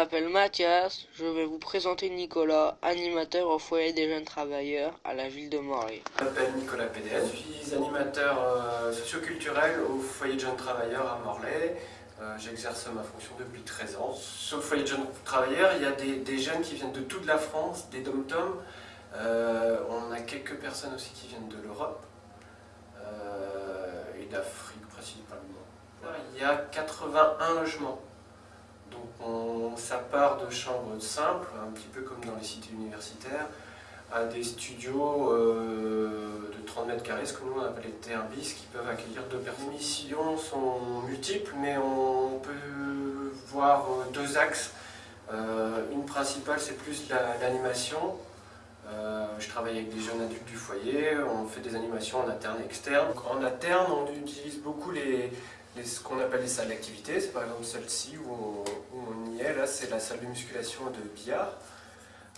m'appelle Mathias, je vais vous présenter Nicolas, animateur au foyer des jeunes travailleurs à la ville de Morlaix. Je m'appelle Nicolas Pédès, je suis animateur euh, socioculturel au foyer de jeunes travailleurs à Morlaix. Euh, j'exerce ma fonction depuis 13 ans. Sur le foyer de jeunes travailleurs, il y a des, jeunes qui viennent de toute la France, des dom-toms. Euh, on a quelques personnes aussi qui viennent de l'Europe et d'Afrique principalement. Il y a 81 logements. Donc on, ça part de chambres simples, un petit peu comme dans les cités universitaires, à des studios euh, de 30 mètres carrés, ce que nous on appelle les TRBIS, qui peuvent accueillir deux personnes. Les missions sont multiples, mais on peut voir euh, deux axes. Euh, une principale, c'est plus l'animation. je travaille avec des jeunes adultes du foyer, on fait des animations en interne et externe. en interne, on utilise beaucoup les, ce qu'on appelle les salles d'activité, c'est par exemple celle-ci où, on y est, là c'est la salle de musculation et de billard.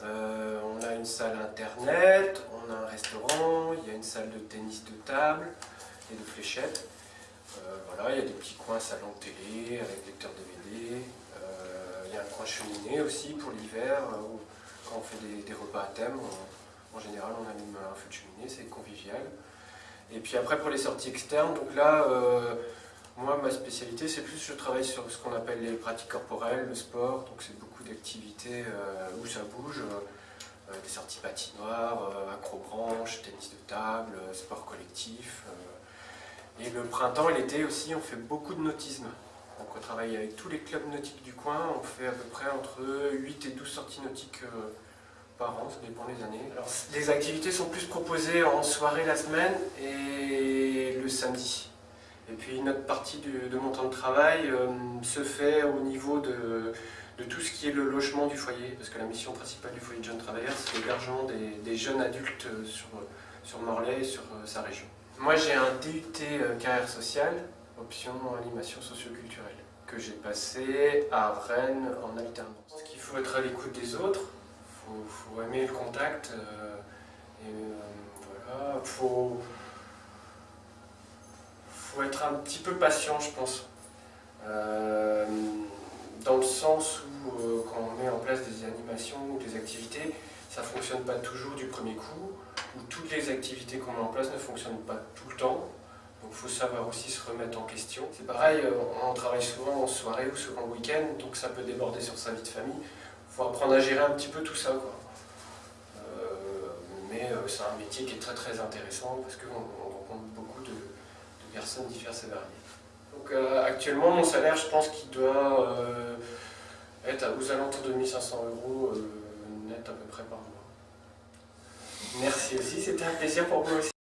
Euh, on a une salle internet, on a un restaurant, il y a une salle de tennis de table et de fléchettes. Euh, voilà, il y a des petits coins salon télé avec lecteur DVD. Euh, il y a un coin cheminée aussi pour l'hiver, quand on fait des, repas à thème, en général on allume un feu de cheminée, c'est convivial. Et puis après pour les sorties externes, donc là spécialité, c'est plus, je travaille sur ce qu'on appelle les pratiques corporelles, le sport, donc c'est beaucoup d'activités euh, où ça bouge, euh, des sorties patinoires, euh, acrobranche, tennis de table, sport collectif. et le printemps et l'été aussi, on fait beaucoup de nautisme. Donc on travaille avec tous les clubs nautiques du coin, on fait à peu près entre 8 et 12 sorties nautiques par an, ça dépend des années. Les activités sont plus proposées en soirée la semaine et le samedi. Et puis notre partie de mon temps de travail euh, se fait au niveau de, tout ce qui est le logement du foyer, parce que la mission principale du foyer de jeunes travailleurs, c'est l'hébergement des, jeunes adultes sur, sur Morlaix et sur euh, sa région. Moi j'ai un DUT euh, carrière sociale, option animation socioculturelle, que j'ai passé à Rennes en alternance. Parce qu'il faut être à l'écoute des autres, il faut, aimer le contact, et voilà, faut, faut être un petit peu patient, je pense. Euh, dans le sens où, euh, quand on met en place des animations ou des activités, ça ne fonctionne pas toujours du premier coup, ou toutes les activités qu'on met en place ne fonctionnent pas tout le temps. Donc il faut savoir aussi se remettre en question. C'est pareil, euh, on travaille souvent en soirée ou en week-end, donc ça peut déborder sur sa vie de famille. Il faut apprendre à gérer un petit peu tout ça. mais c'est un métier qui est très très intéressant parce qu'on rencontre beaucoup personnes diverses et. Donc euh, actuellement, mon salaire, je pense qu'il doit euh, être aux alentours de 1500 euros euh, net à peu près par mois. Merci aussi, c'était un plaisir pour moi aussi.